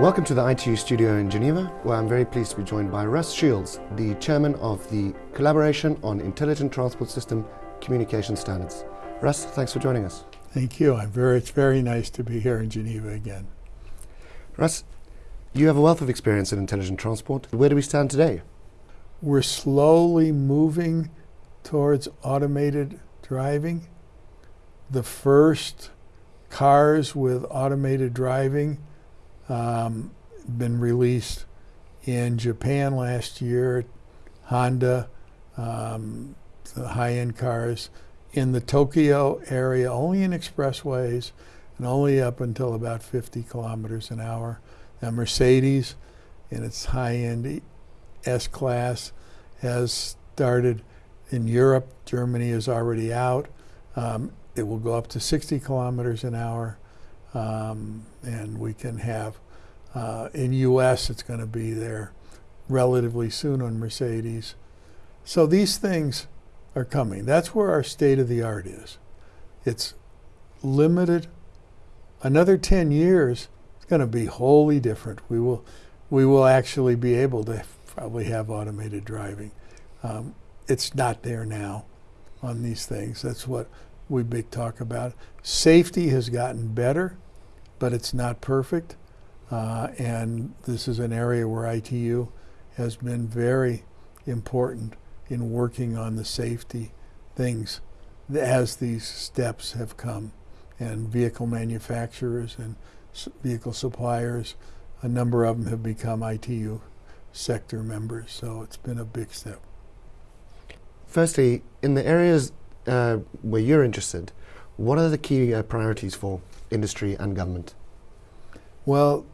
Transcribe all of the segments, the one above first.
Welcome to the ITU studio in Geneva, where I'm very pleased to be joined by Russ Shields, the chairman of the Collaboration on Intelligent Transport System Communication Standards. Russ, thanks for joining us. Thank you. I'm very, it's very nice to be here in Geneva again. Russ, you have a wealth of experience in intelligent transport. Where do we stand today? We're slowly moving towards automated driving. The first cars with automated driving um, been released in Japan last year. Honda, um, the high-end cars in the Tokyo area, only in expressways and only up until about 50 kilometers an hour. Now Mercedes, in its high-end S-Class, has started in Europe. Germany is already out. Um, it will go up to 60 kilometers an hour. Um, and we can have, uh, in US, it's going to be there relatively soon on Mercedes. So these things are coming. That's where our state of the art is. It's limited. Another 10 years, it's going to be wholly different. We will, we will actually be able to probably have automated driving. Um, it's not there now on these things. That's what we big talk about. Safety has gotten better, but it's not perfect. Uh, and this is an area where ITU has been very important in working on the safety things as these steps have come. And vehicle manufacturers and vehicle suppliers, a number of them have become ITU sector members, so it's been a big step. Firstly, in the areas uh, where you're interested, what are the key uh, priorities for industry and government? Well,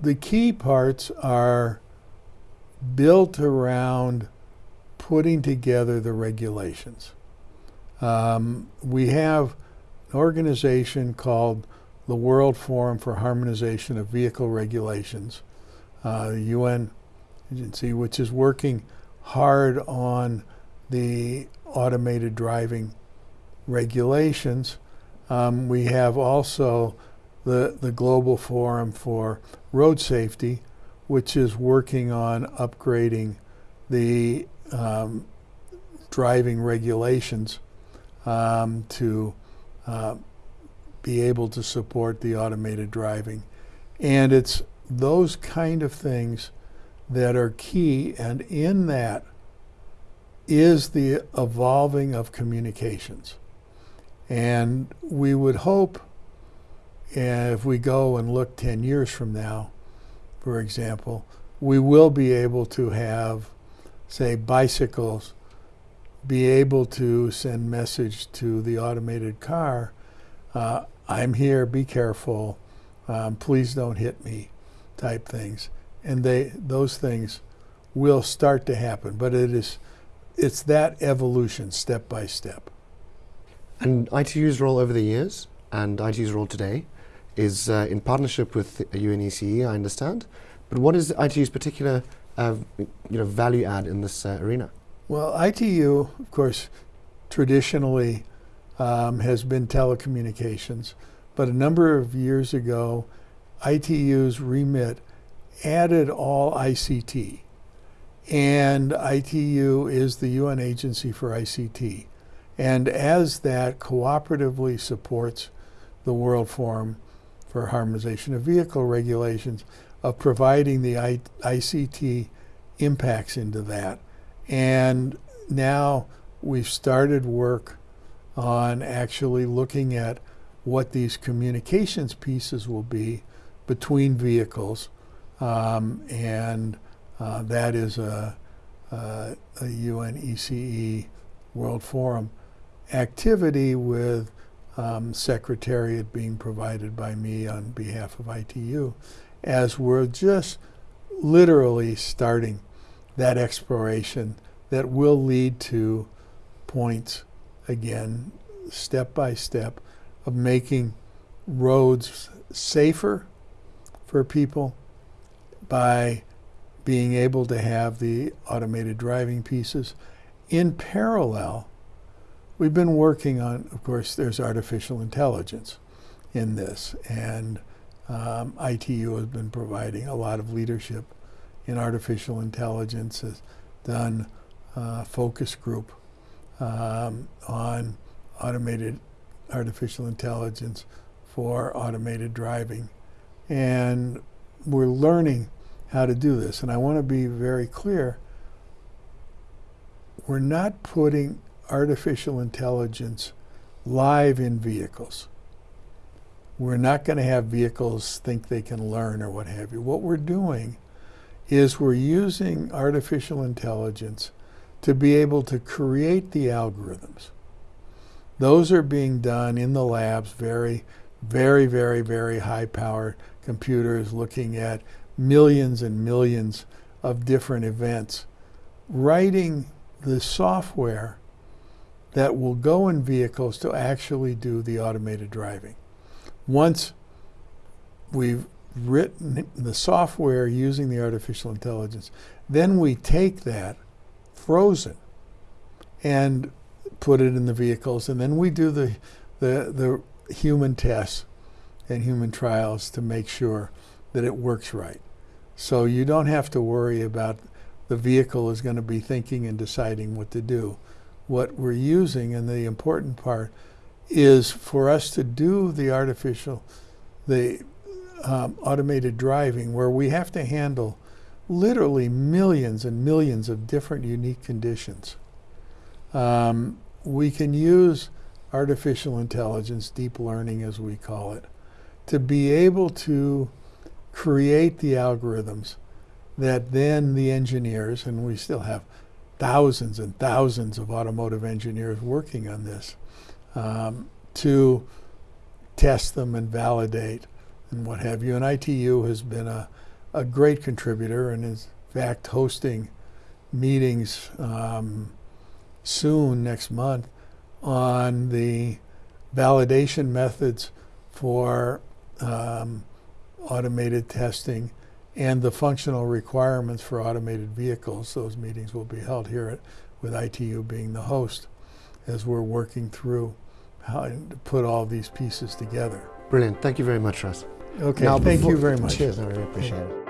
the key parts are built around putting together the regulations. Um, we have an organization called the World Forum for Harmonization of Vehicle Regulations, uh, the UN agency, which is working hard on the automated driving regulations. Um, we have also the, the Global Forum for Road Safety, which is working on upgrading the um, driving regulations um, to uh, be able to support the automated driving. And it's those kind of things that are key, and in that is the evolving of communications. And we would hope if we go and look 10 years from now, for example, we will be able to have, say, bicycles be able to send message to the automated car, uh, I'm here, be careful, um, please don't hit me, type things. And they, those things will start to happen, but it is it's that evolution step by step. And ITU's role over the years and ITU's role today is uh, in partnership with UNECE, I understand. But what is ITU's particular uh, you know, value add in this uh, arena? Well, ITU, of course, traditionally um, has been telecommunications, but a number of years ago, ITU's remit added all ICT. And ITU is the UN agency for ICT. And as that cooperatively supports the World Forum for Harmonization of Vehicle Regulations of providing the I ICT impacts into that. And now we've started work on actually looking at what these communications pieces will be between vehicles um, and uh, that is a, a, a UNECE World Forum activity with um, Secretariat being provided by me on behalf of ITU as we're just literally starting that exploration that will lead to points again step by step of making roads safer for people by being able to have the automated driving pieces. In parallel, we've been working on, of course, there's artificial intelligence in this. And Um, ITU has been providing a lot of leadership in artificial intelligence, has done uh, focus group um, on automated artificial intelligence for automated driving. And we're learning how to do this. And I want to be very clear we're not putting artificial intelligence live in vehicles. We're not going to have vehicles think they can learn or what have you. What we're doing is we're using artificial intelligence to be able to create the algorithms. Those are being done in the labs, very, very, very, very high power computers looking at millions and millions of different events. Writing the software that will go in vehicles to actually do the automated driving. Once we've written the software using the artificial intelligence, then we take that frozen and put it in the vehicles, and then we do the the, the human tests and human trials to make sure that it works right. So you don't have to worry about the vehicle is going to be thinking and deciding what to do. What we're using, and the important part, is for us to do the artificial, the um, automated driving, where we have to handle literally millions and millions of different unique conditions. Um, we can use artificial intelligence, deep learning as we call it, to be able to create the algorithms that then the engineers, and we still have thousands and thousands of automotive engineers working on this, um, to test them and validate and what have you. And ITU has been a, a great contributor and is in fact hosting meetings um, soon next month on the validation methods for um, automated testing and the functional requirements for automated vehicles. Those meetings will be held here at, with ITU being the host as we're working through how to put all these pieces together. Brilliant. Thank you very much, Russ. Okay, Now, thank before- you very much. Cheers, I really appreciate it.